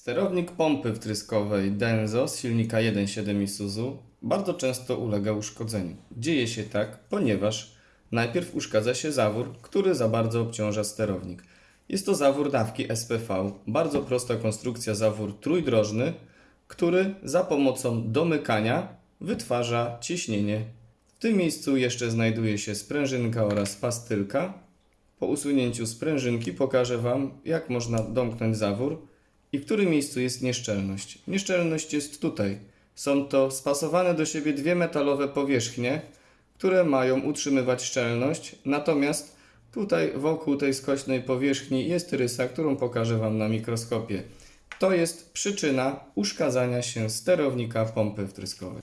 Sterownik pompy wtryskowej Denso z silnika 1.7 Isuzu bardzo często ulega uszkodzeniu. Dzieje się tak, ponieważ najpierw uszkadza się zawór, który za bardzo obciąża sterownik. Jest to zawór dawki SPV, bardzo prosta konstrukcja zawór trójdrożny, który za pomocą domykania wytwarza ciśnienie. W tym miejscu jeszcze znajduje się sprężynka oraz pastylka. Po usunięciu sprężynki pokażę Wam, jak można domknąć zawór i w którym miejscu jest nieszczelność. Nieszczelność jest tutaj. Są to spasowane do siebie dwie metalowe powierzchnie, które mają utrzymywać szczelność, natomiast tutaj wokół tej skośnej powierzchni jest rysa, którą pokażę Wam na mikroskopie. To jest przyczyna uszkadzania się sterownika pompy wtryskowej.